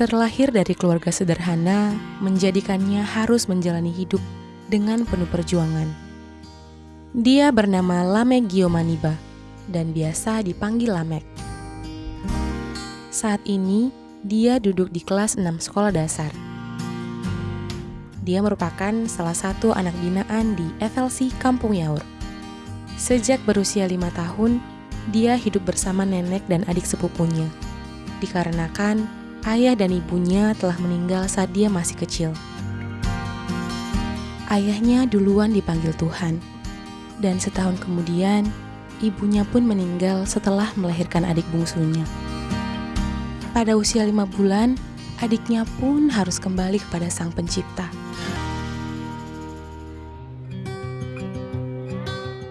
Terlahir dari keluarga sederhana, menjadikannya harus menjalani hidup dengan penuh perjuangan. Dia bernama Lamek Giomaniba dan biasa dipanggil Lamek. Saat ini, dia duduk di kelas 6 sekolah dasar. Dia merupakan salah satu anak binaan di FLC Kampung Yaur. Sejak berusia lima tahun, dia hidup bersama nenek dan adik sepupunya. Dikarenakan ayah dan ibunya telah meninggal saat dia masih kecil. Ayahnya duluan dipanggil Tuhan, dan setahun kemudian ibunya pun meninggal setelah melahirkan adik bungsunya. Pada usia lima bulan, adiknya pun harus kembali kepada Sang Pencipta.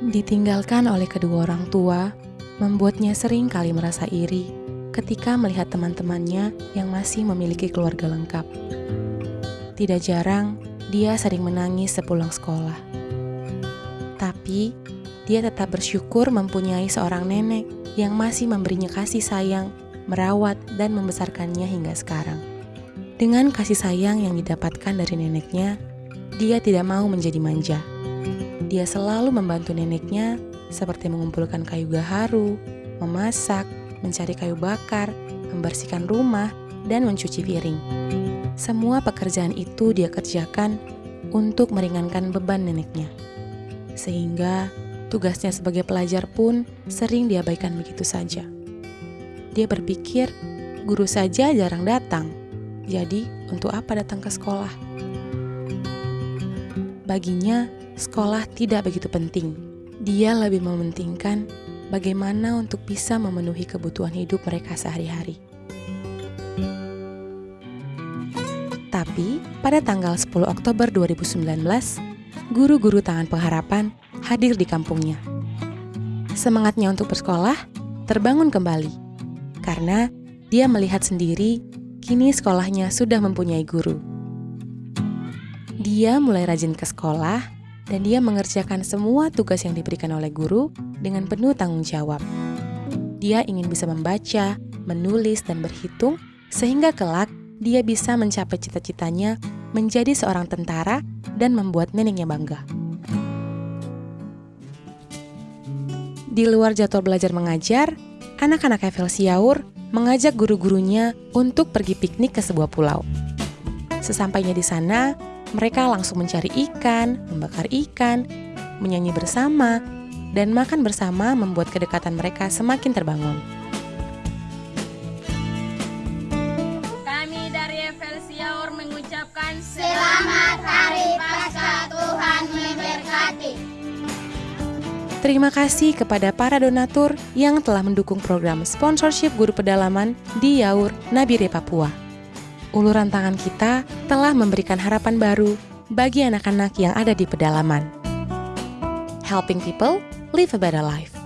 Ditinggalkan oleh kedua orang tua, membuatnya sering kali merasa iri ketika melihat teman-temannya yang masih memiliki keluarga lengkap. Tidak jarang, dia sering menangis sepulang sekolah. Tapi, dia tetap bersyukur mempunyai seorang nenek yang masih memberinya kasih sayang, merawat, dan membesarkannya hingga sekarang. Dengan kasih sayang yang didapatkan dari neneknya, dia tidak mau menjadi manja dia selalu membantu neneknya seperti mengumpulkan kayu gaharu, memasak, mencari kayu bakar, membersihkan rumah, dan mencuci piring. Semua pekerjaan itu dia kerjakan untuk meringankan beban neneknya. Sehingga tugasnya sebagai pelajar pun sering diabaikan begitu saja. Dia berpikir, guru saja jarang datang, jadi untuk apa datang ke sekolah? Baginya, sekolah tidak begitu penting. Dia lebih mementingkan bagaimana untuk bisa memenuhi kebutuhan hidup mereka sehari-hari. Tapi, pada tanggal 10 Oktober 2019, guru-guru Tangan Pengharapan hadir di kampungnya. Semangatnya untuk bersekolah terbangun kembali, karena dia melihat sendiri kini sekolahnya sudah mempunyai guru. Dia mulai rajin ke sekolah dan dia mengerjakan semua tugas yang diberikan oleh guru dengan penuh tanggung jawab. Dia ingin bisa membaca, menulis, dan berhitung, sehingga kelak dia bisa mencapai cita-citanya menjadi seorang tentara dan membuat neneknya bangga. Di luar jadwal belajar mengajar, anak-anak FL Siaur mengajak guru-gurunya untuk pergi piknik ke sebuah pulau. Sesampainya di sana, mereka langsung mencari ikan, membakar ikan, menyanyi bersama, dan makan bersama membuat kedekatan mereka semakin terbangun. Kami dari Evelsiaur mengucapkan Selamat Hari Paskah Tuhan memberkati. Terima kasih kepada para donatur yang telah mendukung program sponsorship guru pedalaman di Yaur, Nabire, Papua uluran tangan kita telah memberikan harapan baru bagi anak-anak yang ada di pedalaman. Helping people live a better life.